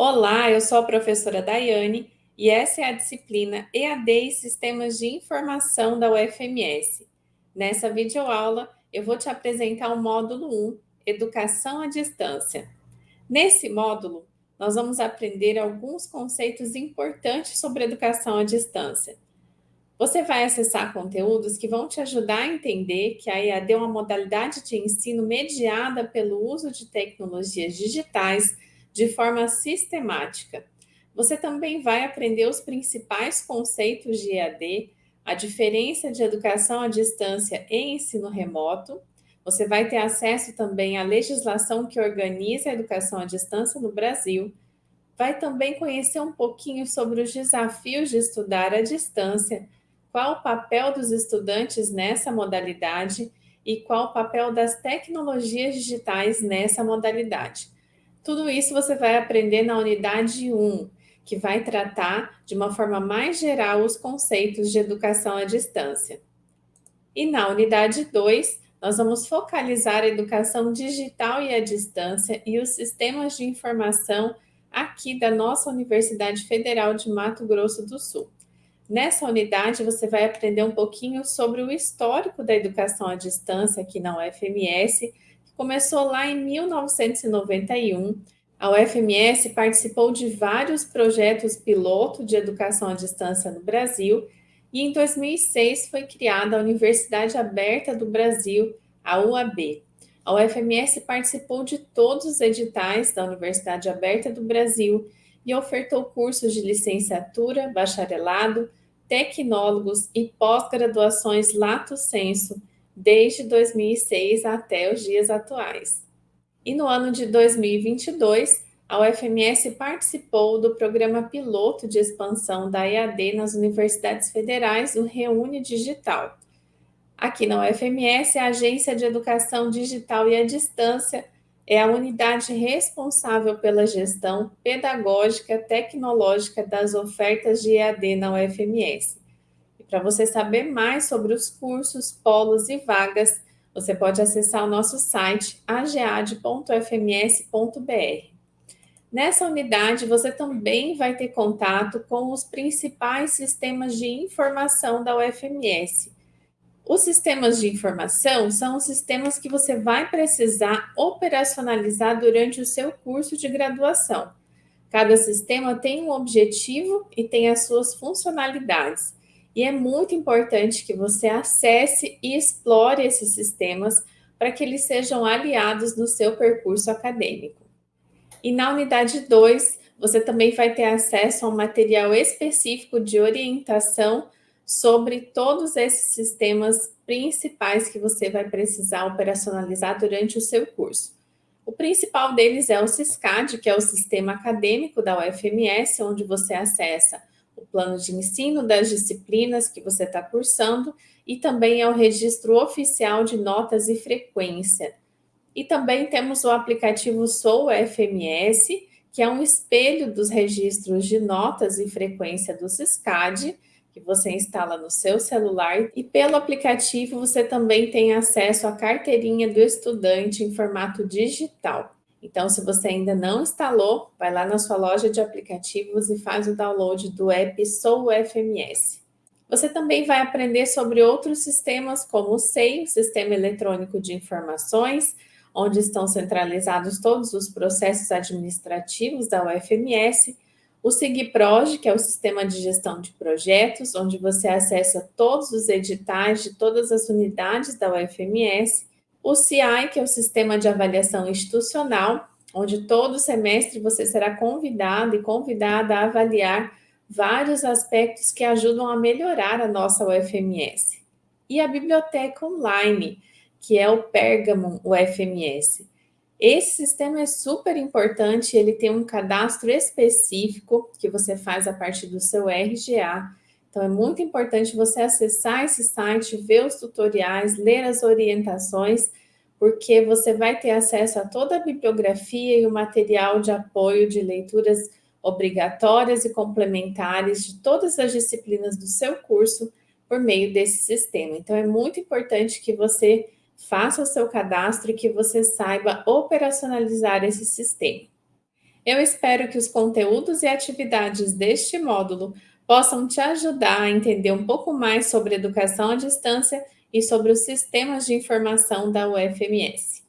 Olá, eu sou a professora Daiane e essa é a disciplina EAD e Sistemas de Informação da UFMS. Nessa videoaula, eu vou te apresentar o módulo 1, Educação à Distância. Nesse módulo, nós vamos aprender alguns conceitos importantes sobre educação à distância. Você vai acessar conteúdos que vão te ajudar a entender que a EAD é uma modalidade de ensino mediada pelo uso de tecnologias digitais de forma sistemática. Você também vai aprender os principais conceitos de EAD, a diferença de educação à distância e ensino remoto. Você vai ter acesso também à legislação que organiza a educação à distância no Brasil. Vai também conhecer um pouquinho sobre os desafios de estudar à distância qual o papel dos estudantes nessa modalidade e qual o papel das tecnologias digitais nessa modalidade. Tudo isso você vai aprender na unidade 1, que vai tratar de uma forma mais geral os conceitos de educação à distância. E na unidade 2, nós vamos focalizar a educação digital e à distância e os sistemas de informação aqui da nossa Universidade Federal de Mato Grosso do Sul. Nessa unidade, você vai aprender um pouquinho sobre o histórico da educação à distância aqui na UFMS, começou lá em 1991. A UFMS participou de vários projetos piloto de educação à distância no Brasil e em 2006 foi criada a Universidade Aberta do Brasil, a UAB. A UFMS participou de todos os editais da Universidade Aberta do Brasil e ofertou cursos de licenciatura, bacharelado, tecnólogos e pós-graduações lato sensu desde 2006 até os dias atuais. E no ano de 2022, a UFMS participou do programa piloto de expansão da EAD nas universidades federais, o Reúne Digital. Aqui na UFMS, a Agência de Educação Digital e à Distância é a unidade responsável pela gestão pedagógica tecnológica das ofertas de EAD na UFMS. Para você saber mais sobre os cursos, polos e vagas, você pode acessar o nosso site agead.fms.br. Nessa unidade, você também vai ter contato com os principais sistemas de informação da UFMS, os sistemas de informação são os sistemas que você vai precisar operacionalizar durante o seu curso de graduação. Cada sistema tem um objetivo e tem as suas funcionalidades. E é muito importante que você acesse e explore esses sistemas para que eles sejam aliados no seu percurso acadêmico. E na unidade 2, você também vai ter acesso a um material específico de orientação sobre todos esses sistemas principais que você vai precisar operacionalizar durante o seu curso. O principal deles é o CISCAD, que é o sistema acadêmico da UFMS, onde você acessa o plano de ensino das disciplinas que você está cursando e também é o registro oficial de notas e frequência. E também temos o aplicativo Sou UFMS, que é um espelho dos registros de notas e frequência do CISCAD, que você instala no seu celular e pelo aplicativo você também tem acesso à carteirinha do estudante em formato digital. Então, se você ainda não instalou, vai lá na sua loja de aplicativos e faz o download do app Sou FMS. Você também vai aprender sobre outros sistemas como o SEI, Sistema Eletrônico de Informações, onde estão centralizados todos os processos administrativos da UFMS, o SIGPROJ, que é o Sistema de Gestão de Projetos, onde você acessa todos os editais de todas as unidades da UFMS. O CI, que é o Sistema de Avaliação Institucional, onde todo semestre você será convidado e convidada a avaliar vários aspectos que ajudam a melhorar a nossa UFMS. E a Biblioteca Online, que é o Pergamon UFMS esse sistema é super importante, ele tem um cadastro específico que você faz a partir do seu RGA. Então, é muito importante você acessar esse site, ver os tutoriais, ler as orientações, porque você vai ter acesso a toda a bibliografia e o material de apoio de leituras obrigatórias e complementares de todas as disciplinas do seu curso por meio desse sistema. Então, é muito importante que você faça o seu cadastro e que você saiba operacionalizar esse sistema. Eu espero que os conteúdos e atividades deste módulo possam te ajudar a entender um pouco mais sobre educação à distância e sobre os sistemas de informação da UFMS.